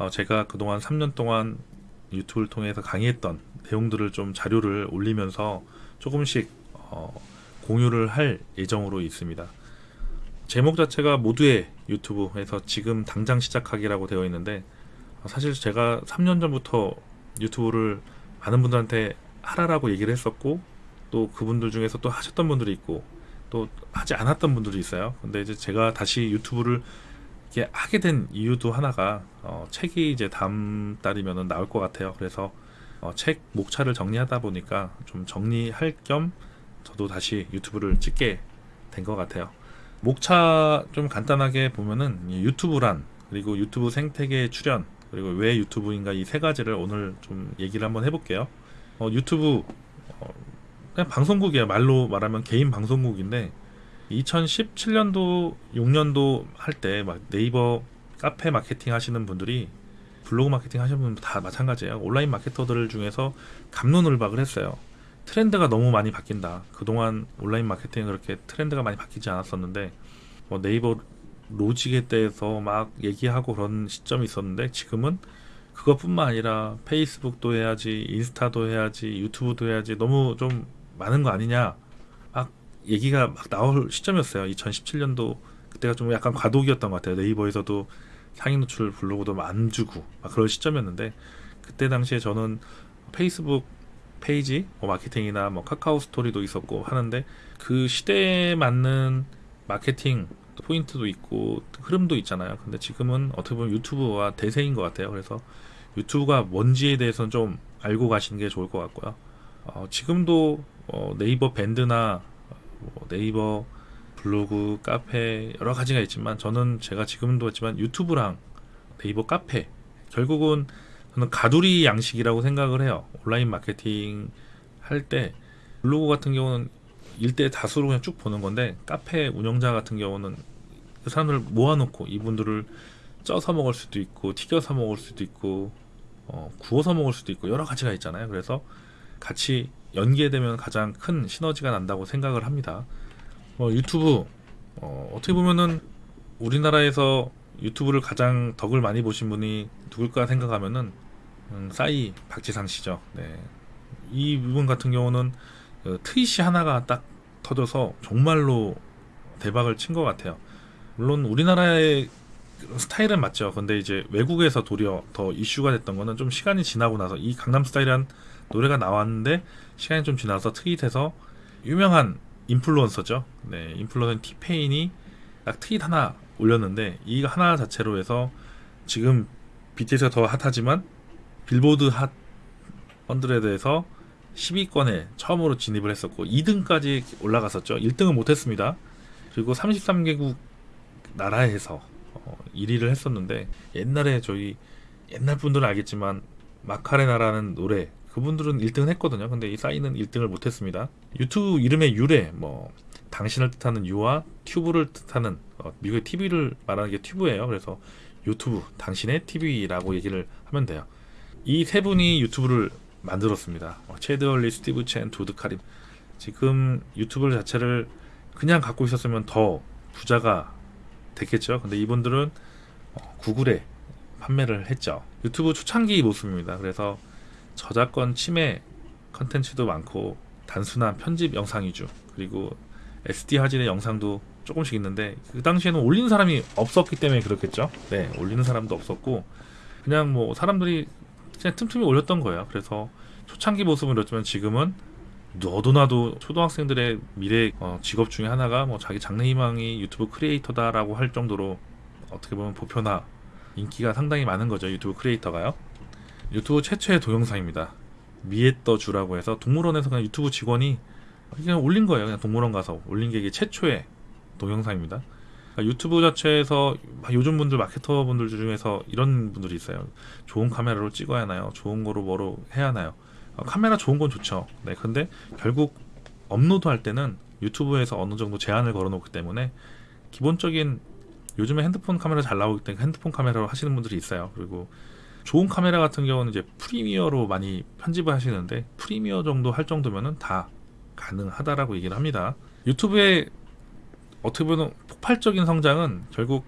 어, 제가 그동안 3년 동안 유튜브를 통해서 강의했던 내용들을 좀 자료를 올리면서 조금씩 어, 공유를 할 예정으로 있습니다. 제목 자체가 모두의 유튜브에서 지금 당장 시작하기라고 되어 있는데 어, 사실 제가 3년 전부터 유튜브를 많은 분들한테 하라라고 얘기를 했었고 또 그분들 중에서 또 하셨던 분들이 있고 또 하지 않았던 분들이 있어요. 근데 이제 제가 다시 유튜브를 이게 하게 된 이유도 하나가 어, 책이 이제 다음 달이면 나올 것 같아요. 그래서 어, 책 목차를 정리하다 보니까 좀 정리할 겸 저도 다시 유튜브를 찍게 된 것 같아요. 목차 좀 간단하게 보면은 유튜브란 그리고 유튜브 생태계 출연 그리고 왜 유튜브인가 이 세 가지를 오늘 좀 얘기를 한번 해볼게요. 어, 유튜브 어, 그냥 방송국이에요. 말로 말하면 개인 방송국인데 2017년도 6년도 할 때 막 네이버 카페 마케팅 하시는 분들이 블로그 마케팅 하시는 분들 다 마찬가지예요. 온라인 마케터들 중에서 감론을박을 했어요. 트렌드가 너무 많이 바뀐다. 그동안 온라인 마케팅은 그렇게 트렌드가 많이 바뀌지 않았었는데 뭐 네이버 로직에 대해서 막 얘기하고 그런 시점이 있었는데 지금은 그것뿐만 아니라 페이스북도 해야지 인스타도 해야지 유튜브도 해야지 너무 좀 많은 거 아니냐 막 얘기가 막 나올 시점이었어요. 2017년도 그때가 좀 약간 과도기였던 것 같아요. 네이버에서도 상위 노출 블로그도 안 주고 막 그런 시점이었는데 그때 당시에 저는 페이스북 페이지 뭐 마케팅이나 뭐 카카오 스토리도 있었고 하는데 그 시대에 맞는 마케팅 포인트도 있고 흐름도 있잖아요. 근데 지금은 어떻게 보면 유튜브가 대세인 것 같아요. 그래서 유튜브가 뭔지에 대해서는 좀 알고 가시는 게 좋을 것 같고요. 어, 지금도 어, 네이버 밴드나 뭐 네이버 블로그 카페 여러 가지가 있지만 저는 제가 지금도 했지만 유튜브랑 네이버 카페 결국은 저는 가두리 양식이라고 생각을 해요. 온라인 마케팅 할 때 블로그 같은 경우는 일대 다수로 그냥 쭉 보는 건데 카페 운영자 같은 경우는 그 사람들을 모아놓고 이분들을 쪄서 먹을 수도 있고 튀겨서 먹을 수도 있고 어, 구워서 먹을 수도 있고 여러 가지가 있잖아요. 그래서 같이 연계되면 가장 큰 시너지가 난다고 생각을 합니다. 어, 유튜브 어, 어떻게 보면은 우리나라에서 유튜브를 가장 덕을 많이 보신 분이 누굴까 생각하면은 음, 싸이 박지상 씨죠. 네. 이 부분 같은 경우는 그 트윗이 하나가 딱 터져서 정말로 대박을 친 것 같아요. 물론 우리나라의 스타일은 맞죠. 근데 이제 외국에서 도리어 더 이슈가 됐던 거는 좀 시간이 지나고 나서 이 강남 스타일이란 노래가 나왔는데 시간이 좀 지나서 트윗에서 유명한 인플루언서죠. 네 인플루언서 티페인이 딱 트윗 하나 올렸는데 이 하나 자체로 해서 지금 BTS가 더 핫하지만 빌보드 핫 100에서 10위권에 처음으로 진입을 했었고 2등까지 올라갔었죠. 1등은 못했습니다. 그리고 33개국 나라에서 어, 1위를 했었는데 옛날에 저희 옛날 분들은 알겠지만 마카레나라는 노래 그분들은 1등을 했거든요. 근데 이 싸이는 1등을 못했습니다. 유튜브 이름의 유래 뭐 당신을 뜻하는 you와 tube를 뜻하는 어, 미국의 TV를 말하는 게 tube예요. 그래서 유튜브 당신의 TV라고 얘기를 하면 돼요. 이 세 분이 유튜브를 만들었습니다. 어, 채드 헐리, 스티브 첸, 자베드 카림. 지금 유튜브 자체를 그냥 갖고 있었으면 더 부자가 됐겠죠? 근데 이분들은 어, 구글에 판매를 했죠. 유튜브 초창기 모습입니다. 그래서 저작권 침해 컨텐츠도 많고 단순한 편집 영상 위주 그리고 SD 화질의 영상도 조금씩 있는데 그 당시에는 올리는 사람이 없었기 때문에 그렇겠죠. 네 올리는 사람도 없었고 그냥 뭐 사람들이 그냥 틈틈이 올렸던 거예요. 그래서 초창기 모습은 그렇지만 지금은 너도나도 초등학생들의 미래 어, 직업 중에 하나가 뭐 자기 장래 희망이 유튜브 크리에이터다라고 할 정도로 어떻게 보면 보편화 인기가 상당히 많은 거죠 유튜브 크리에이터가요 유튜브 최초의 동영상입니다. 미에떠주라고 해서 동물원에서 그냥 유튜브 직원이 그냥 올린 거예요. 그냥 동물원 가서 올린 게 이게 최초의 동영상입니다. 그러니까 유튜브 자체에서 요즘 분들 마케터 분들 중에서 이런 분들이 있어요. 좋은 카메라로 찍어야 하나요? 좋은 거로 뭐로 해야 하나요? 어, 카메라 좋은 건 좋죠. 네 근데 결국 업로드 할 때는 유튜브에서 어느 정도 제한을 걸어 놓기 때문에 기본적인 요즘에 핸드폰 카메라 잘 나오기 때문에 핸드폰 카메라로 하시는 분들이 있어요. 그리고 좋은 카메라 같은 경우는 이제 프리미어로 많이 편집을 하시는데 프리미어 정도 할 정도면은 다 가능하다라고 얘기를 합니다 유튜브의 어떻게 보면 폭발적인 성장은 결국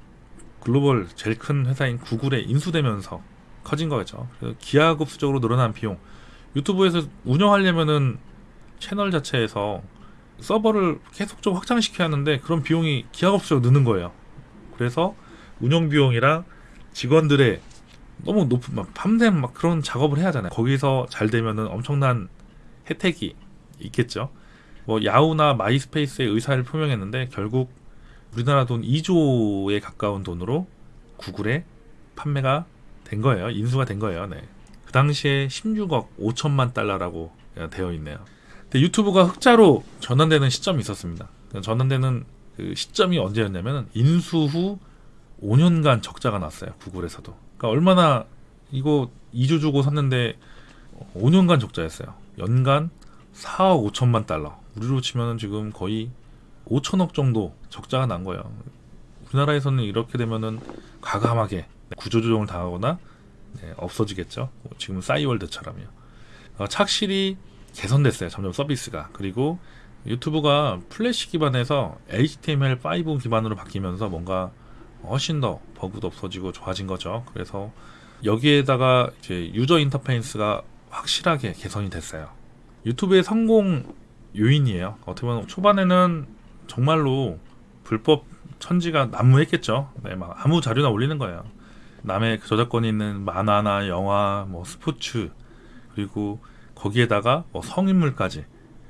글로벌 제일 큰 회사인 구글에 인수되면서 커진 거겠죠. 그래서 기하급수적으로 늘어난 비용. 유튜브에서 운영하려면은 채널 자체에서 서버를 계속적으로 확장시켜야 하는데 그런 비용이 기하급수적으로 느는 거예요. 그래서 운영 비용이랑 직원들의 너무 높은 막 밤샘 막 그런 작업을 해야 하잖아요. 거기서 잘 되면은 엄청난 혜택이 있겠죠. 뭐 야후나 마이스페이스의 의사를 표명했는데 결국 우리나라 돈 2조에 가까운 돈으로 구글에 판매가 된 거예요. 인수가 된 거예요. 네. 그 당시에 16억 5천만 달러라고 되어 있네요. 근데 유튜브가 흑자로 전환되는 시점이 있었습니다. 전환되는 그 시점이 언제였냐면 인수 후 5년간 적자가 났어요. 구글에서도. 그러니까 얼마나 이거 2조 주고 샀는데 5년간 적자였어요. 연간 4억 5천만 달러. 우리로 치면 지금 거의 5천억 정도 적자가 난 거예요. 우리나라에서는 이렇게 되면은 과감하게 구조조정을 당하거나 네, 없어지겠죠. 뭐 지금 싸이월드처럼요. 어, 착실히 개선됐어요. 점점 서비스가. 그리고 유튜브가 플래시 기반에서 HTML5 기반으로 바뀌면서 뭔가 훨씬 더 버그도 없어지고 좋아진 거죠. 그래서 여기에다가 이제 유저 인터페이스가 확실하게 개선이 됐어요. 유튜브의 성공 요인이에요. 어떻게 보면 초반에는 정말로 불법 천지가 난무했겠죠. 네, 막 아무 자료나 올리는 거예요. 남의 그 저작권이 있는 만화나 영화, 뭐 스포츠 그리고 거기에다가 뭐 성인물까지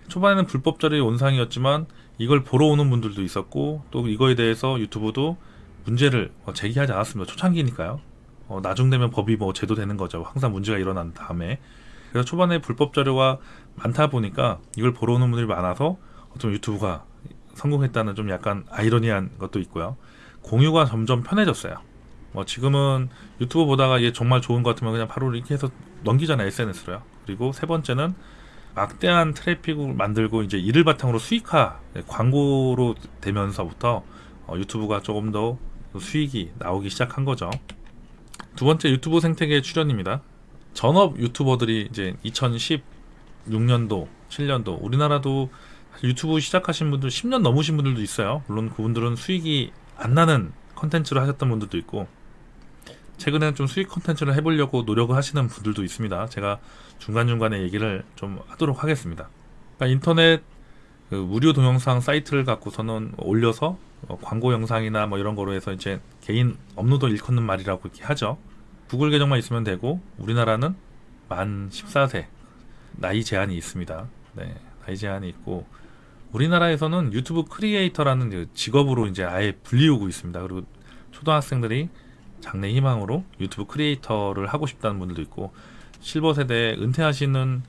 초반에는 불법 자료의 온상이었지만 이걸 보러 오는 분들도 있었고 또 이거에 대해서 유튜브도 문제를 어, 제기하지 않았습니다. 초창기니까요. 어, 나중 되면 법이 뭐 제도되는 거죠. 항상 문제가 일어난 다음에 그래서 초반에 불법 자료가 많다 보니까 이걸 보러 오는 분들이 많아서 어떤 유튜브가 성공했다는 좀 약간 아이러니한 것도 있고요. 공유가 점점 편해졌어요. 뭐 지금은 유튜브 보다가 이게 정말 좋은 것 같으면 그냥 바로 이렇게 해서 넘기잖아요 SNS로요. 그리고 세 번째는 막대한 트래픽을 만들고 이제 이를 바탕으로 수익화 네, 광고로 되면서부터 어, 유튜브가 조금 더 수익이 나오기 시작한 거죠. 두 번째 유튜브 생태계 출현입니다. 전업 유튜버들이 이제 2016년도, 7년도 우리나라도 유튜브 시작하신 분들 10년 넘으신 분들도 있어요. 물론 그분들은 수익이 안 나는 컨텐츠를 하셨던 분들도 있고 최근에는 좀 수익 컨텐츠를 해보려고 노력을 하시는 분들도 있습니다. 제가 중간중간에 얘기를 좀 하도록 하겠습니다. 그러니까 인터넷 그 무료 동영상 사이트를 갖고서는 올려서 어, 광고 영상이나 뭐 이런 거로 해서 이제 개인 업로드 일컫는 말이라고 이렇게 하죠. 구글 계정만 있으면 되고 우리나라는 만 14세 나이 제한이 있습니다. 네, 나이 제한이 있고 우리나라에서는 유튜브 크리에이터라는 그 직업으로 이제 아예 불리우고 있습니다. 그리고 초등학생들이 장래 희망으로 유튜브 크리에이터를 하고 싶다는 분들도 있고 실버 세대 은퇴하시는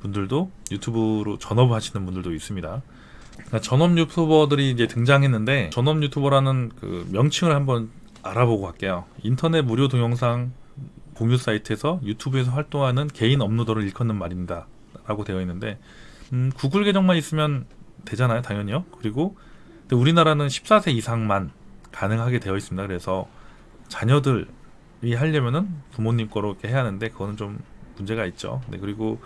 분들도 유튜브로 전업을 하시는 분들도 있습니다. 그러니까 전업 유튜버들이 이제 등장했는데 전업 유튜버라는 그 명칭을 한번 알아보고 갈게요. 인터넷 무료 동영상 공유 사이트에서 유튜브에서 활동하는 개인 업로더를 일컫는 말입니다. 라고 되어 있는데 음, 구글 계정만 있으면 되잖아요. 당연히요. 그리고 우리나라는 14세 이상만 가능하게 되어 있습니다. 그래서 자녀들이 하려면은 부모님 거로 이렇게 해야 하는데 그거는 좀 문제가 있죠. 네, 그리고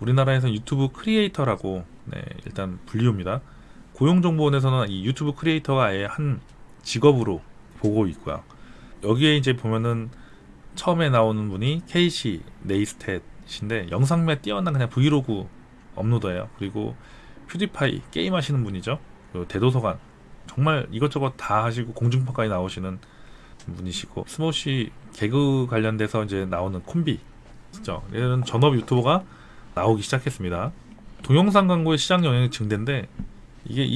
우리나라에서 유튜브 크리에이터라고 네, 일단 불리웁니다. 고용정보원에서는 이 유튜브 크리에이터가 아예 한 직업으로 보고 있고요. 여기에 이제 보면은 처음에 나오는 분이 케이시 네이스탯인데 영상미 뛰어난 그냥 브이로그 업로더예요. 그리고 퓨디파이 게임 하시는 분이죠. 대도서관 정말 이것저것 다 하시고 공중파까지 나오시는 분이시고 스모시 개그 관련돼서 이제 나오는 콤비 진짜 이런 전업 유튜버가 나오기 시작했습니다. 동영상 광고의 시장 영향이 증대인데 이게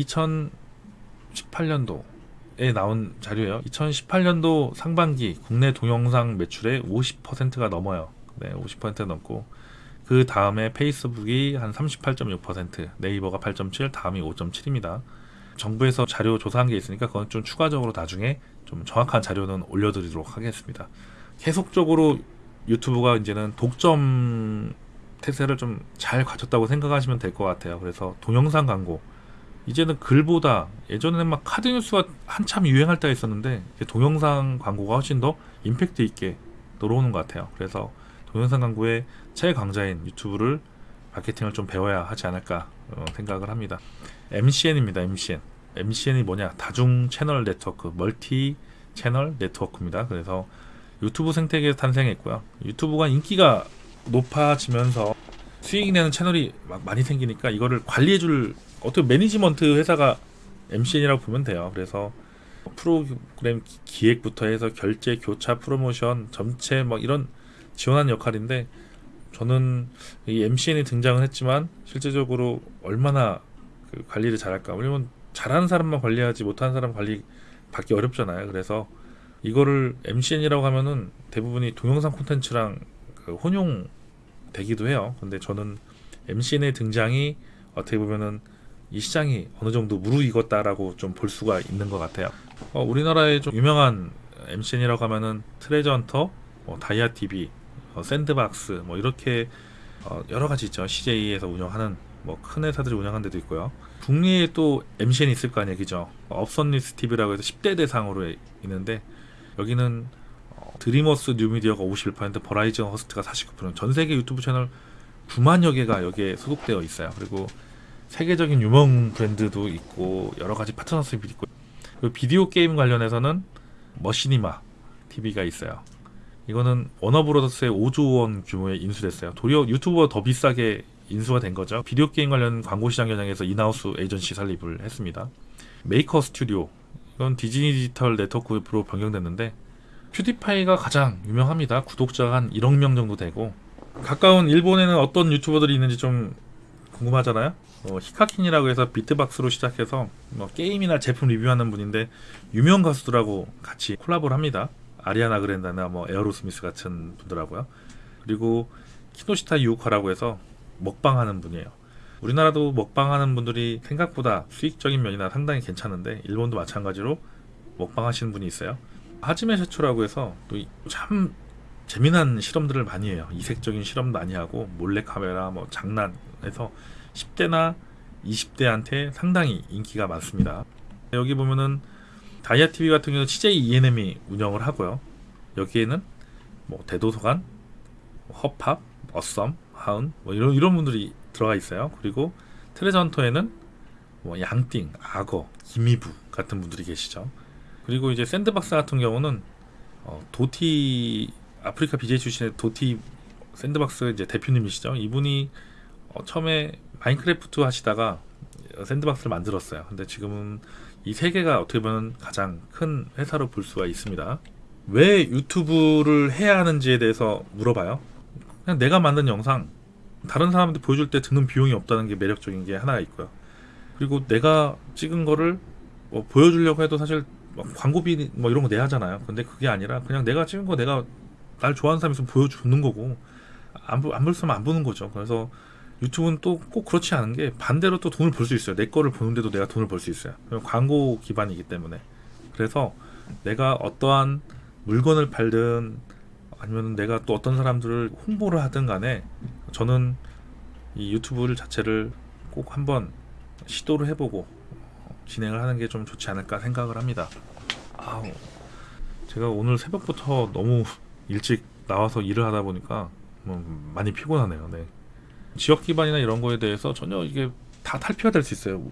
2018년도에 나온 자료예요. 2018년도 상반기 국내 동영상 매출의 50%가 넘어요. 네, 50% 넘고 그 다음에 페이스북이 한 38.6%, 네이버가 8.7, 다음이 5.7입니다. 정부에서 자료 조사한 게 있으니까 그건 좀 추가적으로 나중에 좀 정확한 자료는 올려드리도록 하겠습니다. 계속적으로 유튜브가 이제는 독점 태세를 좀 잘 갖췄다고 생각하시면 될 것 같아요. 그래서 동영상 광고 이제는 글보다 예전에는 막 카드 뉴스가 한참 유행할 때가 있었는데 동영상 광고가 훨씬 더 임팩트 있게 들어오는 것 같아요. 그래서 동영상 광고의 최강자인 유튜브를 마케팅을 좀 배워야 하지 않을까 어, 생각을 합니다. MCN입니다. MCN. MCN이 뭐냐? 다중 채널 네트워크, 멀티 채널 네트워크입니다. 그래서 유튜브 생태계에서 탄생했고요. 유튜브가 인기가 높아지면서 수익 내는 채널이 막 많이 생기니까 이거를 관리해줄 어떻게 매니지먼트 회사가 MCN이라고 보면 돼요. 그래서 프로그램 기- 기획부터 해서 결제, 교차, 프로모션, 점체 뭐 이런 지원하는 역할인데 저는 이 MCN이 등장은 했지만 실제적으로 얼마나 그 관리를 잘할까? 왜냐면 잘하는 사람만 관리하지 못하는 사람 관리 받기 어렵잖아요. 그래서 이거를 MCN이라고 하면은 대부분이 동영상 콘텐츠랑 그 혼용 되기도 해요. 근데 저는 MCN의 등장이 어떻게 보면은 이 시장이 어느 정도 무르익었다라고 좀 볼 수가 있는 것 같아요. 어, 우리나라의 좀 유명한 MCN이라고 하면은 트레저 헌터, 뭐 다이아 TV, 어, 샌드박스 뭐 이렇게 어, 여러 가지 있죠. CJ에서 운영하는 뭐 큰 회사들이 운영하는 데도 있고요. 북미에 또 MCN이 있을 거 아니에요, 그죠? 어썸니스 TV라고 해서 10대 대상으로 있는데 여기는 어, 드림웍스 뉴미디어가 51%, 버라이즌 허스트가 49%, 전 세계 유튜브 채널 9만여 개가 여기에 소속되어 있어요. 그리고 세계적인 유명 브랜드도 있고 여러 가지 파트너십이 있고 그리고 비디오 게임 관련해서는 머시니마 TV가 있어요. 이거는 워너브로더스의 5조 원 규모의 인수됐어요. 도리어 유튜브가 더 비싸게 인수가 된 거죠. 비디오 게임 관련 광고 시장 겨냥해서 in-house 에이전시 설립을 했습니다. 메이커 스튜디오 이건 디즈니 디지털 네트워크로 변경됐는데 퓨디파이가 가장 유명합니다. 구독자가 한 1억 명 정도 되고 가까운 일본에는 어떤 유튜버들이 있는지 좀 궁금하잖아요. 어, 히카킨이라고 해서 비트박스로 시작해서 뭐 게임이나 제품 리뷰하는 분인데 유명 가수들하고 같이 콜라보를 합니다. 아리아나 그랜다나 뭐 에어로스미스 같은 분들하고요. 그리고 키노시타 유우카라고 해서 먹방하는 분이에요. 우리나라도 먹방하는 분들이 생각보다 수익적인 면이나 상당히 괜찮은데 일본도 마찬가지로 먹방하시는 분이 있어요. 하지메 셔츠라고 해서 또 참 재미난 실험들을 많이 해요. 이색적인 실험 많이 하고 몰래 카메라 뭐 장난해서 10대나 20대한테 상당히 인기가 많습니다. 여기 보면은 다이아 TV 같은 경우는 CJ ENM이 운영을 하고요. 여기에는 뭐 대도서관, 뭐 허팝, 어썸, 하은 뭐 이런 이런 분들이 들어가 있어요. 그리고 트레저 헌터에는 뭐 양띵, 악어, 김이브 같은 분들이 계시죠. 그리고 이제 샌드박스 같은 경우는 어, 도티 아프리카 BJ 출신의 도티 샌드박스 이제 대표님이시죠. 이분이 어, 처음에 마인크래프트 하시다가 샌드박스를 만들었어요. 근데 지금은 이 세 개가 어떻게 보면 가장 큰 회사로 볼 수가 있습니다. 왜 유튜브를 해야 하는지에 대해서 물어봐요. 그냥 내가 만든 영상 다른 사람한테 보여줄 때 드는 비용이 없다는 게 매력적인 게 하나가 있고요. 그리고 내가 찍은 거를 뭐 보여주려고 해도 사실 뭐 광고비 뭐 이런 거 내야 하잖아요. 근데 그게 아니라 그냥 내가 찍은 거 내가 날 좋아하는 사람이 있으면 보여주는 거고 안, 보- 안 보는 거죠. 그래서 유튜브는 또 꼭 그렇지 않은 게 반대로 또 돈을 벌 수 있어요. 내 거를 보는데도 내가 돈을 벌 수 있어요. 광고 기반이기 때문에. 그래서 내가 어떠한 물건을 팔든 아니면 내가 또 어떤 사람들을 홍보를 하든 간에 저는 이 유튜브를 자체를 꼭 한번 시도를 해보고 어, 진행을 하는 게 좀 좋지 않을까 생각을 합니다. 아우, 제가 오늘 새벽부터 너무 일찍 나와서 일을 하다 보니까 뭐 많이 피곤하네요. 네. 지역 기반이나 이런 거에 대해서 전혀 이게 다 탈피가 될 수 있어요.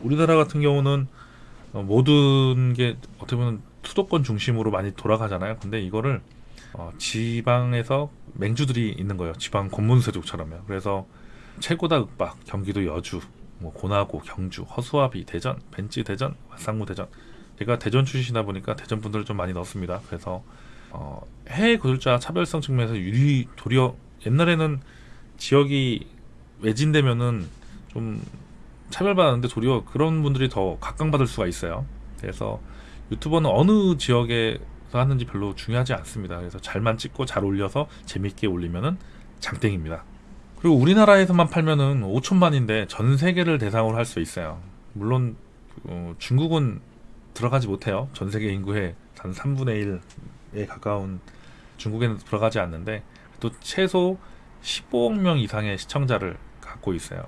우리나라 같은 경우는 어, 모든 게 어떻게 보면 수도권 중심으로 많이 돌아가잖아요. 근데 이거를 어, 지방에서 맹주들이 있는 거예요. 지방 권문세족처럼요. 그래서 최고다 윽박, 경기도 여주, 뭐 고나고, 경주, 허수아비, 대전, 벤치 대전, 왓상무 대전. 제가 대전 출신이다 보니까 대전 분들을 좀 많이 넣습니다. 그래서 어, 해외 거주자 차별성 측면에서 유리 도리어 옛날에는 지역이 외진되면은 좀 차별받았는데 도리어 그런 분들이 더 각광받을 수가 있어요. 그래서 유튜버는 어느 지역에서 하는지 별로 중요하지 않습니다. 그래서 잘만 찍고 잘 올려서 재밌게 올리면은 장땡입니다. 그리고 우리나라에서만 팔면은 5천만인데 전 세계를 대상으로 할 수 있어요. 물론 어, 중국은 들어가지 못해요. 전 세계 인구의 단 3분의 1에 가까운 중국에는 들어가지 않는데 또 최소 15억 명 이상의 시청자를 갖고 있어요.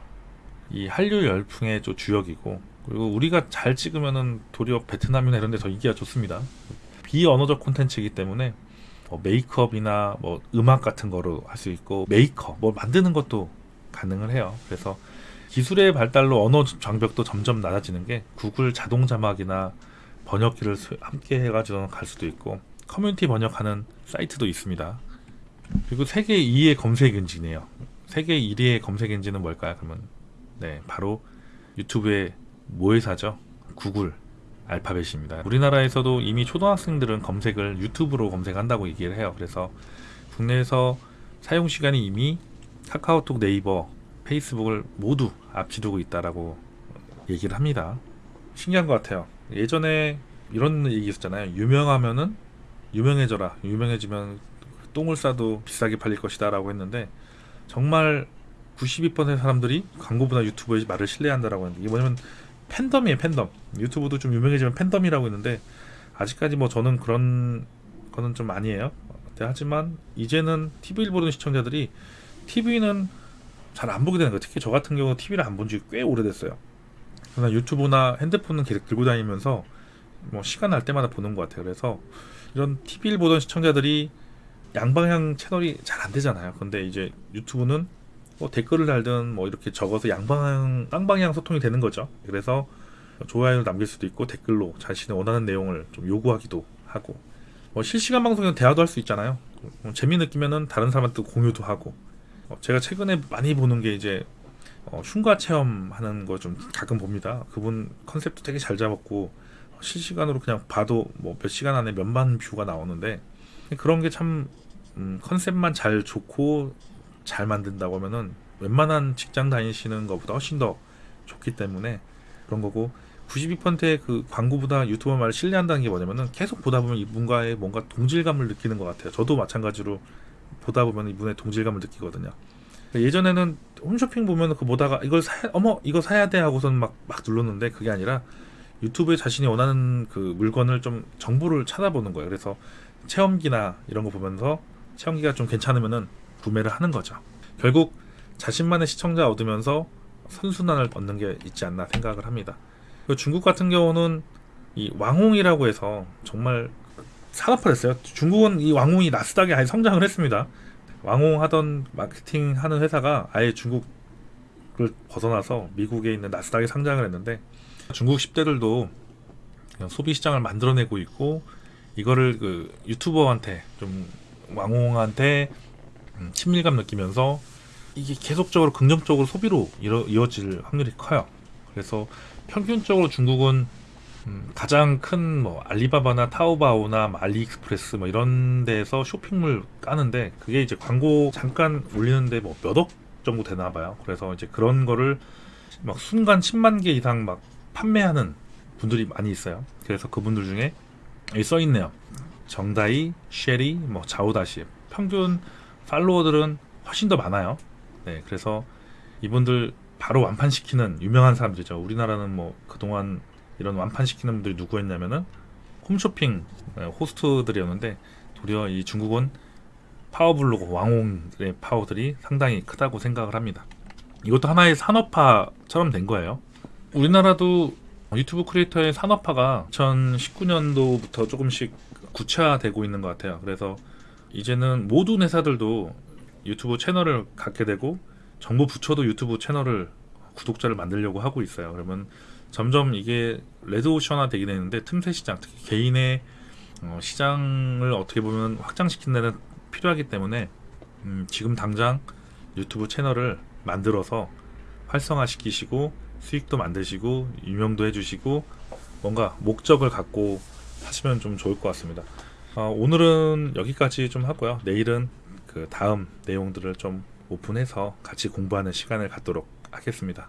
이 한류 열풍의 좀 주역이고 그리고 우리가 잘 찍으면은 도리어 베트남이나 이런 데 더 인기가 좋습니다. 비언어적 콘텐츠이기 때문에 뭐 메이크업이나 뭐 음악 같은 거로 할 수 있고 메이커 뭐 만드는 것도 가능을 해요. 그래서 기술의 발달로 언어 장벽도 점점 낮아지는 게 구글 자동 자막이나 번역기를 수- 함께 해가지고 갈 수도 있고 커뮤니티 번역하는 사이트도 있습니다. 그리고 세계 2위의 검색 엔진이에요. 세계 1위의 검색 엔진은 뭘까요? 그러면 네 바로 유튜브의 모회사죠. 구글 알파벳입니다. 우리나라에서도 이미 초등학생들은 검색을 유튜브로 검색한다고 얘기를 해요. 그래서 국내에서 사용 시간이 이미 카카오톡, 네이버, 페이스북을 모두 앞지르고 있다라고 얘기를 합니다. 신기한 것 같아요. 예전에 이런 얘기 있었잖아요. 유명하면은 유명해져라. 유명해지면 똥을 싸도 비싸게 팔릴 것이다 라고 했는데 정말 92%의 사람들이 광고보다 유튜브의 말을 신뢰한다라고 했는데 이게 뭐냐면 팬덤이에요 팬덤. 유튜브도 좀 유명해지면 팬덤이라고 했는데 아직까지 뭐 저는 그런 거는 좀 아니에요. 네, 하지만 이제는 TV를 보는 시청자들이 TV는 잘 안 보게 되는 거예요. 특히 저 같은 경우 TV를 안 본 지 꽤 오래됐어요. 그러나 유튜브나 핸드폰은 계속 들고 다니면서 뭐 시간 날 때마다 보는 것 같아요. 그래서 이런 TV를 보던 시청자들이 양방향 채널이 잘 안 되잖아요 근데 이제 유튜브는 뭐 댓글을 달든 뭐 이렇게 적어서 양방향 쌍방향 소통이 되는 거죠. 그래서 좋아요를 남길 수도 있고 댓글로 자신의 원하는 내용을 좀 요구하기도 하고 뭐 실시간 방송에서 대화도 할 수 있잖아요. 뭐 재미 느끼면은 다른 사람한테 공유도 하고 어, 제가 최근에 많이 보는 게 이제 어, 흉가 체험하는 거 좀 가끔 봅니다. 그분 컨셉도 되게 잘 잡았고 실시간으로 그냥 봐도 뭐 몇 시간 안에 몇만 뷰가 나오는데 그런 게참 음, 컨셉만 잘 좋고 잘 만든다고 하면은 웬만한 직장 다니시는 것보다 훨씬 더 좋기 때문에 그런 거고 92%의 그 광고보다 유튜버 말을 신뢰한다는 게 뭐냐면은 계속 보다 보면 이분과의 뭔가 동질감을 느끼는 것 같아요. 저도 마찬가지로 보다 보면 이분의 동질감을 느끼거든요. 예전에는 홈쇼핑 보면 그 보다가 이걸 사, 어머 이거 사야 돼 하고선 막 막 눌렀는데 그게 아니라 유튜브에 자신이 원하는 그 물건을 좀 정보를 찾아보는 거예요. 그래서 체험기나 이런 거 보면서 체험기가 좀 괜찮으면은 구매를 하는 거죠. 결국 자신만의 시청자 얻으면서 선순환을 얻는 게 있지 않나 생각을 합니다. 중국 같은 경우는 이 왕홍이라고 해서 정말 산업화됐어요. 중국은 이 왕홍이 나스닥에 아예 성장을 했습니다. 왕홍 하던 마케팅 하는 회사가 아예 중국을 벗어나서 미국에 있는 나스닥에 상장을 했는데 중국 10대들도 소비 시장을 만들어내고 있고 이거를 그 유튜버한테 좀 왕홍한테 음, 친밀감 느끼면서 이게 계속적으로 긍정적으로 소비로 이루, 이어 질 확률이 커요. 그래서 평균적으로 중국은 음, 가장 큰 뭐 알리바바나 타오바오나 뭐 알리익스프레스 뭐 이런 데서 쇼핑몰 까는데 그게 이제 광고 잠깐 올리는데 뭐 몇 억 정도 되나 봐요. 그래서 이제 그런 거를 막 순간 10만 개 이상 막 판매하는 분들이 많이 있어요. 그래서 그분들 중에 여기 써 있네요. 정다이, 쉐리, 뭐 자오다시 평균 팔로워들은 훨씬 더 많아요. 네, 그래서 이분들 바로 완판시키는 유명한 사람들이죠. 우리나라는 뭐 그동안 이런 완판시키는 분들이 누구였냐면은 홈쇼핑 네, 호스트들이었는데 도리어 이 중국은 파워블로그 왕홍의 파워들이 상당히 크다고 생각을 합니다. 이것도 하나의 산업화처럼 된 거예요. 우리나라도 유튜브 크리에이터의 산업화가 2019년도부터 조금씩 구체화되고 있는 것 같아요. 그래서 이제는 모든 회사들도 유튜브 채널을 갖게 되고 정부 부처도 유튜브 채널을 구독자를 만들려고 하고 있어요. 그러면 점점 이게 레드오션화 되게 되는데 틈새 시장, 특히 개인의 어, 시장을 어떻게 보면 확장시키는 데는 필요하기 때문에 음, 지금 당장 유튜브 채널을 만들어서 활성화시키시고 수익도 만드시고 유명도 해주시고 뭔가 목적을 갖고 하시면 좀 좋을 것 같습니다. 어, 오늘은 여기까지 좀 하고요. 내일은 그 다음 내용들을 좀 오픈해서 같이 공부하는 시간을 갖도록 하겠습니다.